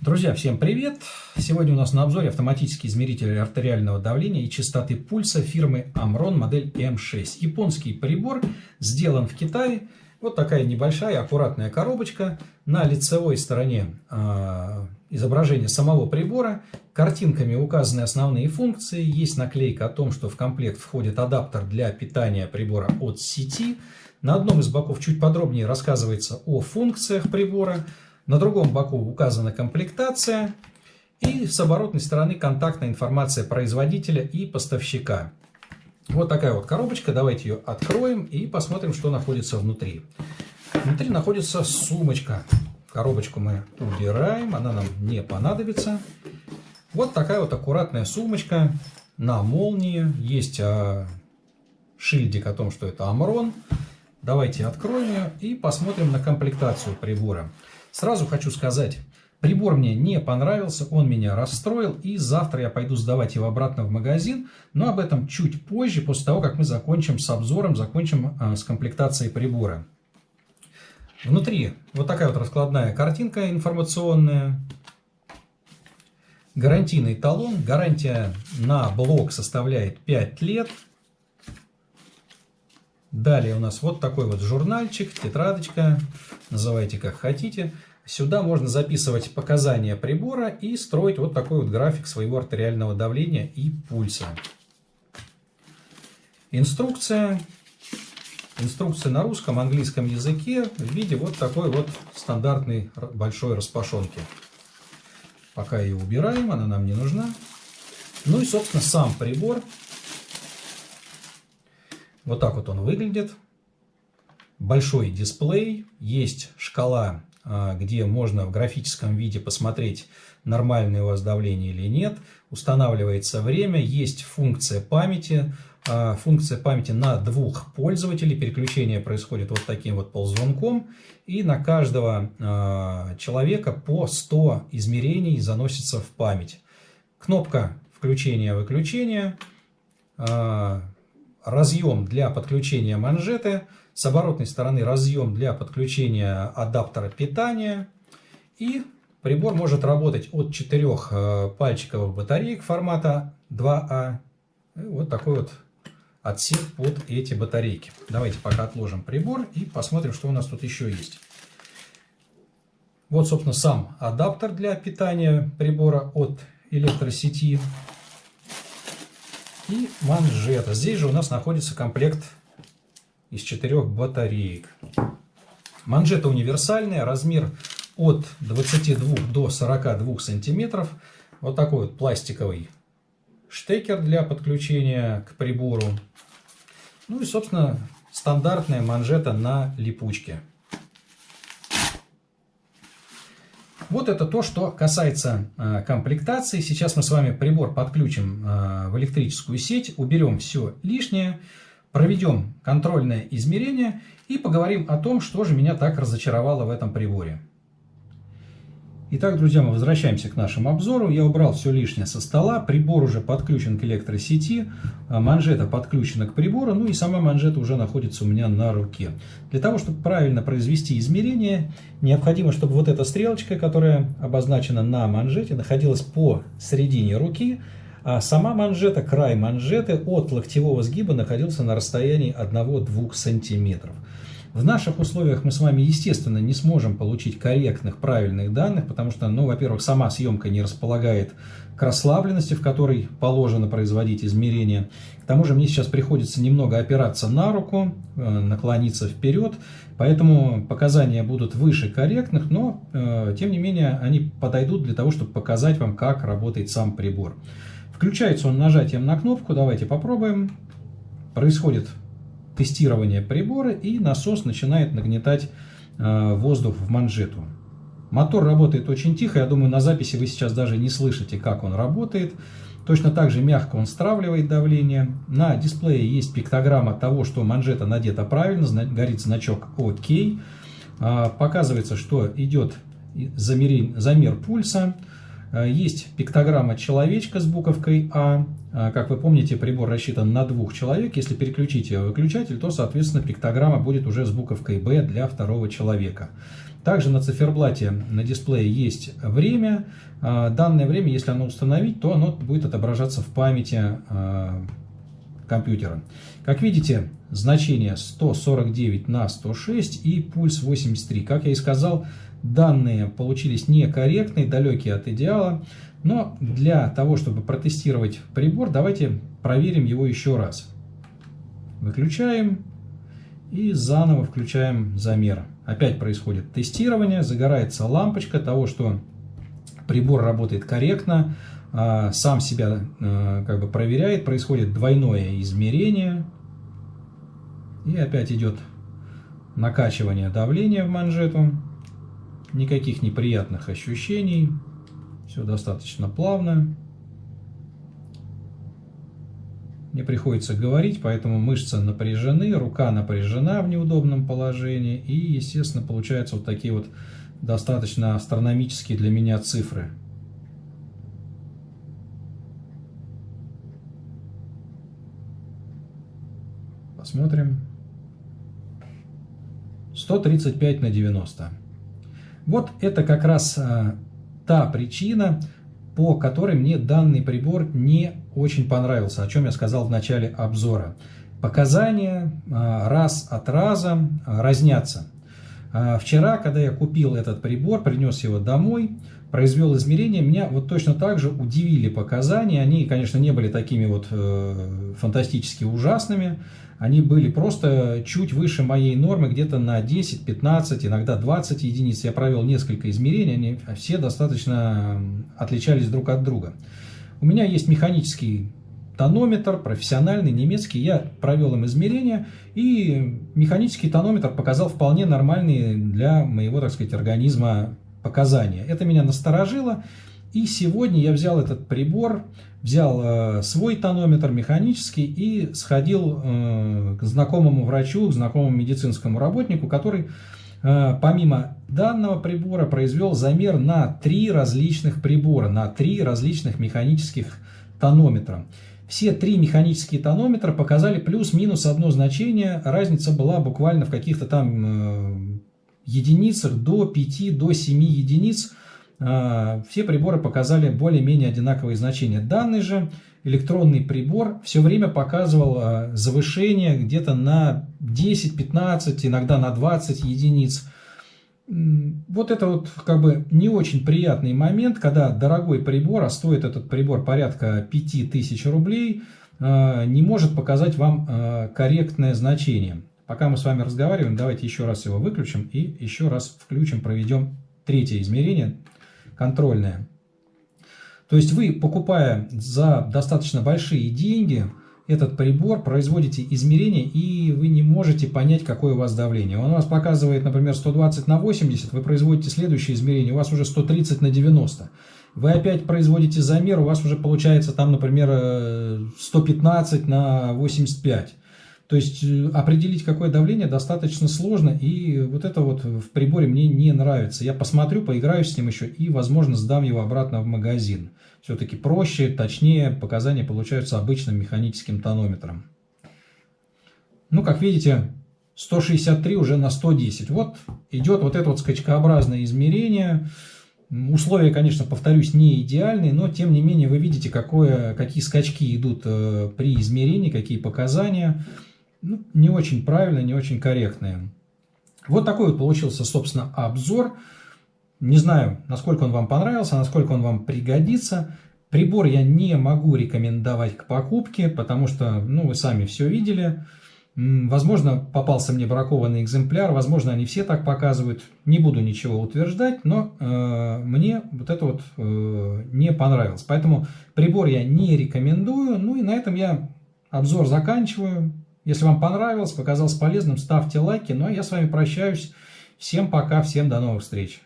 Друзья, всем привет! Сегодня у нас на обзоре автоматический измеритель артериального давления и частоты пульса фирмы Amron модель M6. Японский прибор, сделан в Китае. Вот такая небольшая аккуратная коробочка. На лицевой стороне э, изображение самого прибора. Картинками указаны основные функции. Есть наклейка о том, что в комплект входит адаптер для питания прибора от сети. На одном из боков чуть подробнее рассказывается о функциях прибора. На другом боку указана комплектация. И с оборотной стороны контактная информация производителя и поставщика. Вот такая вот коробочка. Давайте ее откроем и посмотрим, что находится внутри. Внутри находится сумочка. Коробочку мы убираем, она нам не понадобится. Вот такая вот аккуратная сумочка на молнии. Есть а, шильдик о том, что это Амрон. Давайте откроем ее и посмотрим на комплектацию прибора. Сразу хочу сказать, прибор мне не понравился, он меня расстроил, и завтра я пойду сдавать его обратно в магазин, но об этом чуть позже, после того, как мы закончим с обзором, закончим э, с комплектацией прибора. Внутри вот такая вот раскладная картинка информационная, гарантийный талон, гарантия на блок составляет 5 лет, Далее у нас вот такой вот журнальчик, тетрадочка, называйте как хотите. Сюда можно записывать показания прибора и строить вот такой вот график своего артериального давления и пульса. Инструкция. Инструкция на русском, английском языке в виде вот такой вот стандартной большой распашонки. Пока ее убираем, она нам не нужна. Ну и, собственно, сам прибор вот так вот он выглядит. Большой дисплей, есть шкала, а, где можно в графическом виде посмотреть, нормальное у вас давление или нет. Устанавливается время, есть функция памяти. А, функция памяти на двух пользователей. Переключение происходит вот таким вот ползвонком. И на каждого а, человека по 100 измерений заносится в память. Кнопка включения-выключения разъем для подключения манжеты, с оборотной стороны разъем для подключения адаптера питания. И прибор может работать от 4 э, пальчиковых батареек формата 2А. Вот такой вот отсек под эти батарейки. Давайте пока отложим прибор и посмотрим, что у нас тут еще есть. Вот, собственно, сам адаптер для питания прибора от электросети и манжета. Здесь же у нас находится комплект из четырех батареек. Манжета универсальная, размер от 22 до 42 сантиметров. Вот такой вот пластиковый штекер для подключения к прибору. Ну и, собственно, стандартная манжета на липучке. Вот это то, что касается э, комплектации. Сейчас мы с вами прибор подключим э, в электрическую сеть, уберем все лишнее, проведем контрольное измерение и поговорим о том, что же меня так разочаровало в этом приборе. Итак, друзья, мы возвращаемся к нашему обзору. Я убрал все лишнее со стола, прибор уже подключен к электросети, а манжета подключена к прибору, ну и сама манжета уже находится у меня на руке. Для того, чтобы правильно произвести измерение, необходимо, чтобы вот эта стрелочка, которая обозначена на манжете, находилась по середине руки, а сама манжета, край манжеты от локтевого сгиба находился на расстоянии 1-2 сантиметров. В наших условиях мы с вами, естественно, не сможем получить корректных, правильных данных, потому что, ну, во-первых, сама съемка не располагает к расслабленности, в которой положено производить измерения. К тому же мне сейчас приходится немного опираться на руку, э, наклониться вперед, поэтому показания будут выше корректных, но, э, тем не менее, они подойдут для того, чтобы показать вам, как работает сам прибор. Включается он нажатием на кнопку, давайте попробуем. Происходит тестирование прибора и насос начинает нагнетать э, воздух в манжету. Мотор работает очень тихо, я думаю на записи вы сейчас даже не слышите, как он работает. Точно так же мягко он стравливает давление. На дисплее есть пиктограмма того, что манжета надета правильно, горит значок ОК. А, показывается, что идет замер, замер пульса. Есть пиктограмма человечка с буковкой А. Как вы помните, прибор рассчитан на двух человек. Если переключить выключатель, то, соответственно, пиктограмма будет уже с буковкой Б для второго человека. Также на циферблате на дисплее есть время. Данное время, если оно установить, то оно будет отображаться в памяти компьютера. Как видите, значение 149 на 106 и пульс 83. Как я и сказал, данные получились некорректные, далекие от идеала. Но для того, чтобы протестировать прибор, давайте проверим его еще раз. Выключаем и заново включаем замер. Опять происходит тестирование, загорается лампочка того, что прибор работает корректно. А, сам себя а, как бы проверяет, происходит двойное измерение. И опять идет накачивание давления в манжету. Никаких неприятных ощущений. Все достаточно плавно. Мне приходится говорить, поэтому мышцы напряжены, рука напряжена в неудобном положении. И, естественно, получаются вот такие вот достаточно астрономические для меня цифры. Посмотрим. 135 на 90. Вот это как раз а, та причина, по которой мне данный прибор не очень понравился, о чем я сказал в начале обзора. Показания а, раз от раза а, разнятся. А, вчера, когда я купил этот прибор, принес его домой, произвел измерения, меня вот точно так же удивили показания. Они, конечно, не были такими вот э, фантастически ужасными, они были просто чуть выше моей нормы, где-то на 10, 15, иногда 20 единиц. Я провел несколько измерений, они все достаточно отличались друг от друга. У меня есть механический тонометр, профессиональный, немецкий. Я провел им измерения, и механический тонометр показал вполне нормальные для моего, так сказать, организма показания. Это меня насторожило, и сегодня я взял этот прибор, взял э, свой тонометр механический и сходил э, к знакомому врачу, к знакомому медицинскому работнику, который э, помимо данного прибора произвел замер на три различных прибора, на три различных механических тонометра. Все три механические тонометра показали плюс-минус одно значение, разница была буквально в каких-то там единицах до 5, до 7 единиц а, все приборы показали более-менее одинаковые значения. Данный же электронный прибор все время показывал а, завышение где-то на 10-15, иногда на 20 единиц. Вот это вот как бы не очень приятный момент, когда дорогой прибор, а стоит этот прибор порядка 5000 рублей, а, не может показать вам корректное значение. Пока мы с вами разговариваем, давайте еще раз его выключим и еще раз включим, проведем третье измерение контрольная. То есть вы, покупая за достаточно большие деньги этот прибор, производите измерения, и вы не можете понять, какое у вас давление. Он у вас показывает, например, 120 на 80, вы производите следующее измерение, у вас уже 130 на 90. Вы опять производите замер, у вас уже получается там, например, 115 на 85. То есть э, определить, какое давление, достаточно сложно, и вот это вот в приборе мне не нравится. Я посмотрю, поиграю с ним еще и, возможно, сдам его обратно в магазин. Все-таки проще, точнее, показания получаются обычным механическим тонометром. Ну, как видите, 163 уже на 110. Вот идет вот это вот скачкообразное измерение. Условия, конечно, повторюсь, не идеальные, но тем не менее вы видите, какое, какие скачки идут э, при измерении, какие показания ну, не очень правильные, не очень корректные. Вот такой вот получился, собственно, обзор. Не знаю, насколько он вам понравился, насколько он вам пригодится. Прибор я не могу рекомендовать к покупке, потому что, ну, вы сами все видели. Возможно, попался мне бракованный экземпляр, возможно, они все так показывают. Не буду ничего утверждать, но э, мне вот это вот э, не понравилось. Поэтому прибор я не рекомендую. Ну и на этом я обзор заканчиваю. Если вам понравилось, показалось полезным, ставьте лайки. Ну а я с вами прощаюсь. Всем пока, всем до новых встреч.